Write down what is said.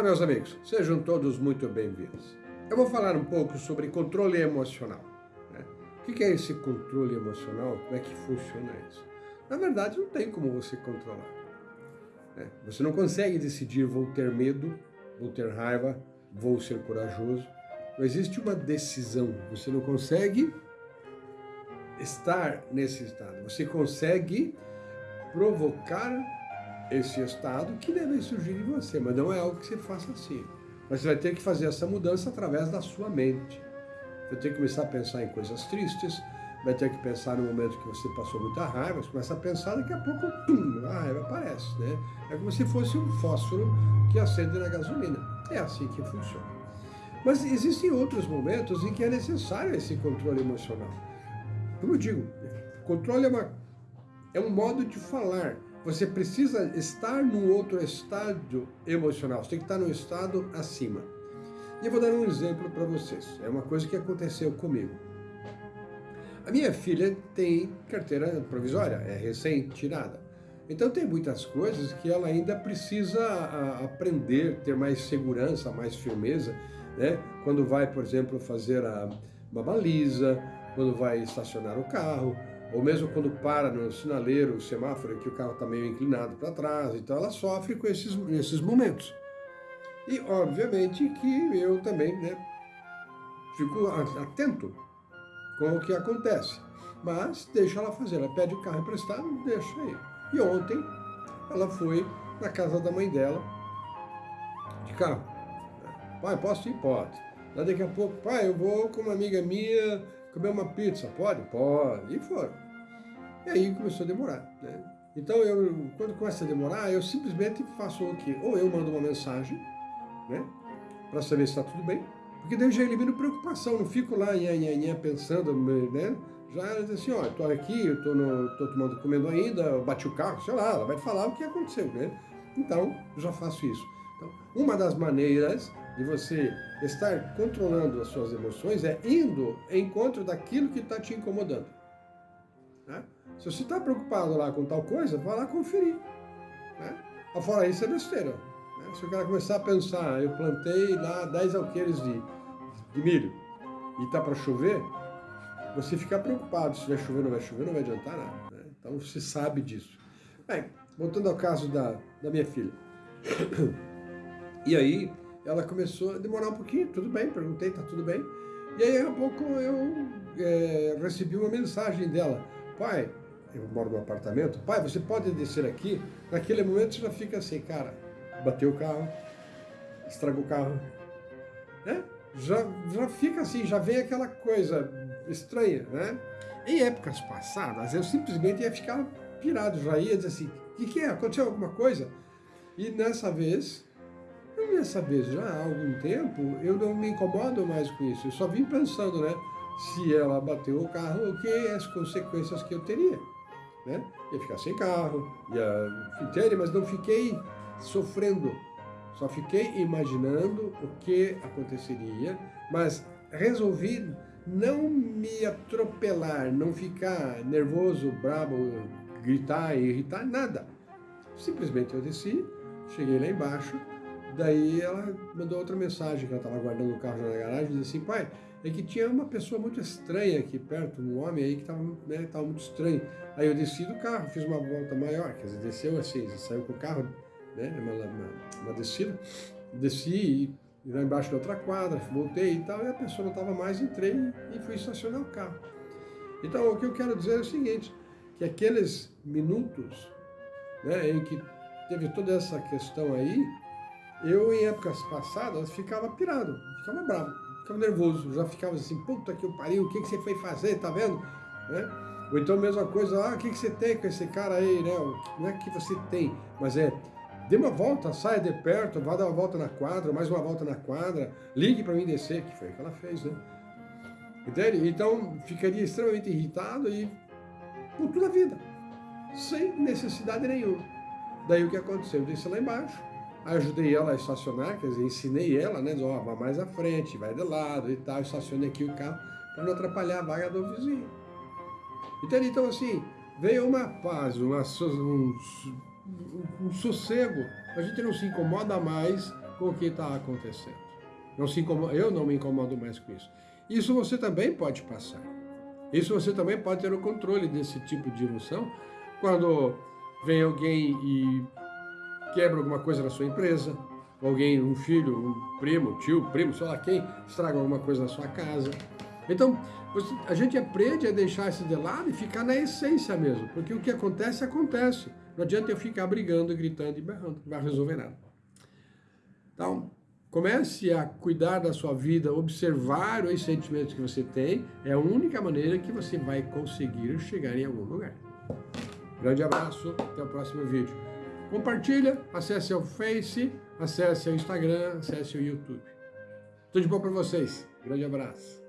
Olá, meus amigos, sejam todos muito bem-vindos. Eu vou falar um pouco sobre controle emocional. Né? O que é esse controle emocional? Como é que funciona isso? Na verdade, não tem como você controlar. Né? Você não consegue decidir, vou ter medo, vou ter raiva, vou ser corajoso. Não existe uma decisão. Você não consegue estar nesse estado. Você consegue provocar esse estado que deve surgir em você, mas não é algo que você faça assim. Mas você vai ter que fazer essa mudança através da sua mente. Vai ter que começar a pensar em coisas tristes, vai ter que pensar no momento que você passou muita raiva, você começa a pensar, daqui a pouco, pum, a raiva aparece, né? É como se fosse um fósforo que acende na gasolina. É assim que funciona. Mas existem outros momentos em que é necessário esse controle emocional. Como eu digo, controle é, uma, é um modo de falar, você precisa estar num outro estado emocional, você tem que estar num estado acima. E eu vou dar um exemplo para vocês, é uma coisa que aconteceu comigo. A minha filha tem carteira provisória, é recém-tirada. Então tem muitas coisas que ela ainda precisa aprender, ter mais segurança, mais firmeza, né? Quando vai, por exemplo, fazer a, uma baliza, quando vai estacionar o carro, ou mesmo quando para no sinaleiro, o semáforo, que o carro está meio inclinado para trás, então ela sofre com esses, esses momentos. E, obviamente, que eu também né, fico atento com o que acontece. Mas deixa ela fazer, ela pede o carro emprestado, deixa aí. E ontem ela foi na casa da mãe dela, de carro. Pai, posso ir? Pode. daqui a pouco, pai, eu vou com uma amiga minha comer uma pizza, pode? Pode. E foram. E aí começou a demorar, né? Então, eu, quando começa a demorar, eu simplesmente faço o quê? Ou eu mando uma mensagem, né? Para saber se está tudo bem, porque daí eu já elimino preocupação, não fico lá nha, nha, nha, pensando, né? Já assim, ó, eu tô aqui, eu tô, no, tô tomando, comendo ainda, bati o carro, sei lá, ela vai falar o que aconteceu, né? Então, eu já faço isso. Então, uma das maneiras de você estar controlando as suas emoções é indo em encontro daquilo que está te incomodando. Né? Se você está preocupado lá com tal coisa, vá lá conferir. Né? Fora isso é besteira. Né? Se o cara começar a pensar, eu plantei lá 10 alqueires de, de milho e está para chover, você ficar preocupado se vai chover não vai chover, não vai adiantar nada. Né? Então você sabe disso. Bem, voltando ao caso da, da minha filha. E aí, ela começou a demorar um pouquinho, tudo bem, perguntei, tá tudo bem. E aí, a pouco, eu é, recebi uma mensagem dela. Pai, eu moro no apartamento, pai, você pode descer aqui? Naquele momento você já fica assim, cara, bateu o carro, estragou o carro, né? Já, já fica assim, já vem aquela coisa estranha, né? Em épocas passadas, eu simplesmente ia ficar pirado, já ia dizer assim, o que, que é? Aconteceu alguma coisa? E nessa vez, e dessa vez, já há algum tempo, eu não me incomodo mais com isso. Eu só vim pensando, né? Se ela bateu o carro, o que as consequências que eu teria? Né? Ia ficar sem carro, ia... Entende? Mas não fiquei sofrendo. Só fiquei imaginando o que aconteceria, mas resolvi não me atropelar, não ficar nervoso, bravo, gritar, irritar, nada. Simplesmente eu desci, cheguei lá embaixo, Daí ela mandou outra mensagem, que ela estava guardando o carro na garagem, dizia assim, pai, é que tinha uma pessoa muito estranha aqui perto, um homem aí que estava né, tava muito estranho. Aí eu desci do carro, fiz uma volta maior, quer dizer, desceu assim, saiu com o carro, né, uma, uma, uma descida, desci e lá embaixo da outra quadra, voltei e tal, e a pessoa não estava mais, entrei e fui estacionar o carro. Então, o que eu quero dizer é o seguinte, que aqueles minutos né, em que teve toda essa questão aí, eu, em épocas passadas, ficava pirado, ficava bravo, ficava nervoso, já ficava assim, puta que pariu, o que, que você foi fazer, tá vendo? Né? Ou então, mesma coisa, ah, o que, que você tem com esse cara aí, né? Não é que você tem, mas é, dê uma volta, saia de perto, vá dar uma volta na quadra, mais uma volta na quadra, ligue para mim descer, que foi o que ela fez, né? Entende? Então, ficaria extremamente irritado e por toda a vida, sem necessidade nenhuma. Daí o que aconteceu? Eu desci lá embaixo, ajudei ela a estacionar, quer dizer, ensinei ela, né? Ó, vai mais à frente, vai de lado e tal, estacione aqui o carro para não atrapalhar a vaga do vizinho. Entende? Então, assim, veio uma paz, uma, um, um sossego. A gente não se incomoda mais com o que está acontecendo. Não se incomoda, eu não me incomodo mais com isso. Isso você também pode passar. Isso você também pode ter o controle desse tipo de emoção quando vem alguém e quebra alguma coisa na sua empresa, alguém, um filho, um primo, tio, primo, sei lá quem, estraga alguma coisa na sua casa. Então, a gente aprende a deixar isso de lado e ficar na essência mesmo, porque o que acontece, acontece. Não adianta eu ficar brigando, gritando e berrando, não vai resolver nada. Então, comece a cuidar da sua vida, observar os sentimentos que você tem, é a única maneira que você vai conseguir chegar em algum lugar. Grande abraço, até o próximo vídeo. Compartilha, acesse o Face, acesse o Instagram, acesse o YouTube. Tudo de bom para vocês. Grande abraço.